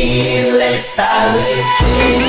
ni letal.